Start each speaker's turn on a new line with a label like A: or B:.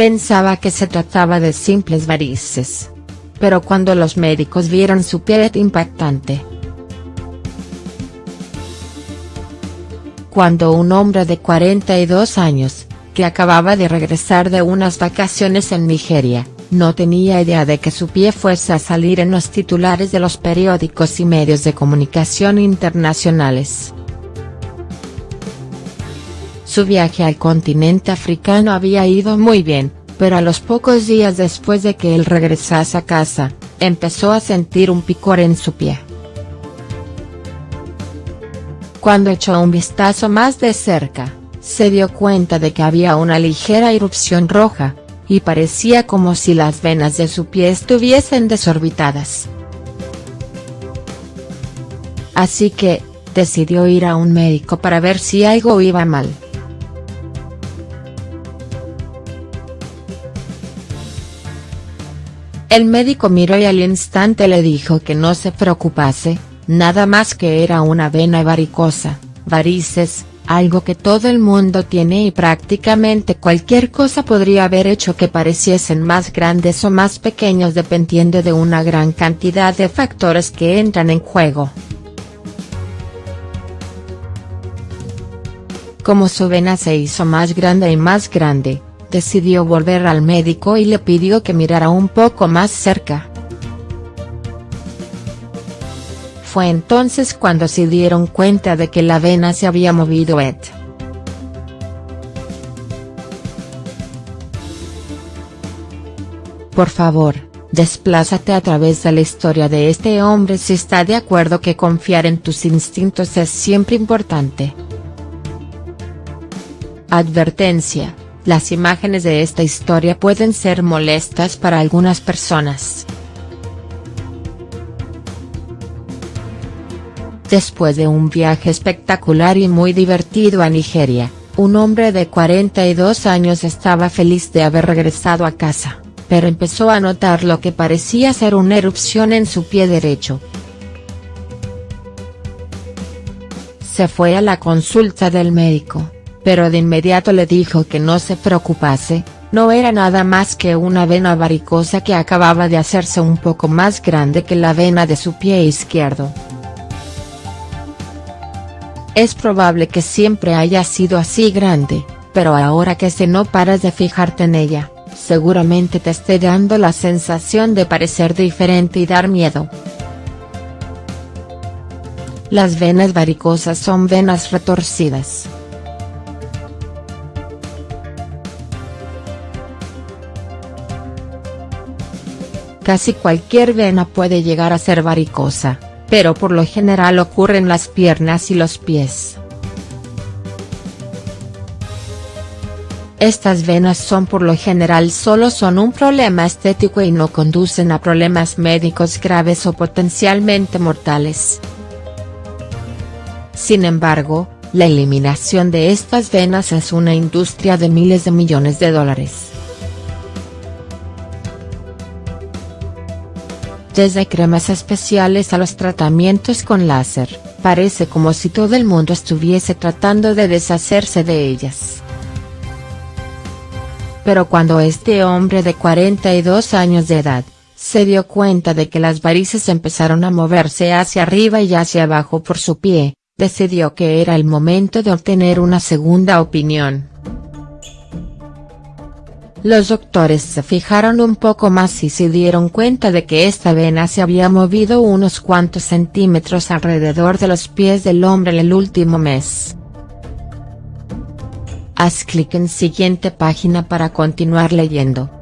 A: Pensaba que se trataba de simples varices. Pero cuando los médicos vieron su piel impactante. Cuando un hombre de 42 años, que acababa de regresar de unas vacaciones en Nigeria, no tenía idea de que su pie fuese a salir en los titulares de los periódicos y medios de comunicación internacionales. Su viaje al continente africano había ido muy bien, pero a los pocos días después de que él regresase a casa, empezó a sentir un picor en su pie. Cuando echó un vistazo más de cerca, se dio cuenta de que había una ligera erupción roja, y parecía como si las venas de su pie estuviesen desorbitadas. Así que, decidió ir a un médico para ver si algo iba mal. El médico miró y al instante le dijo que no se preocupase, nada más que era una vena varicosa, varices, algo que todo el mundo tiene y prácticamente cualquier cosa podría haber hecho que pareciesen más grandes o más pequeños dependiendo de una gran cantidad de factores que entran en juego. Como su vena se hizo más grande y más grande, decidió volver al médico y le pidió que mirara un poco más cerca. Fue entonces cuando se dieron cuenta de que la vena se había movido Ed. Por favor, desplázate a través de la historia de este hombre si está de acuerdo que confiar en tus instintos es siempre importante. Advertencia, las imágenes de esta historia pueden ser molestas para algunas personas. Después de un viaje espectacular y muy divertido a Nigeria, un hombre de 42 años estaba feliz de haber regresado a casa, pero empezó a notar lo que parecía ser una erupción en su pie derecho. Se fue a la consulta del médico, pero de inmediato le dijo que no se preocupase, no era nada más que una vena varicosa que acababa de hacerse un poco más grande que la vena de su pie izquierdo. Es probable que siempre haya sido así grande, pero ahora que se no paras de fijarte en ella, seguramente te esté dando la sensación de parecer diferente y dar miedo. Las venas varicosas son venas retorcidas. Casi cualquier vena puede llegar a ser varicosa pero por lo general ocurre en las piernas y los pies. Estas venas son por lo general solo son un problema estético y no conducen a problemas médicos graves o potencialmente mortales. Sin embargo, la eliminación de estas venas es una industria de miles de millones de dólares. Desde cremas especiales a los tratamientos con láser, parece como si todo el mundo estuviese tratando de deshacerse de ellas. Pero cuando este hombre de 42 años de edad, se dio cuenta de que las varices empezaron a moverse hacia arriba y hacia abajo por su pie, decidió que era el momento de obtener una segunda opinión. Los doctores se fijaron un poco más y se dieron cuenta de que esta vena se había movido unos cuantos centímetros alrededor de los pies del hombre en el último mes. Haz clic en siguiente página para continuar leyendo.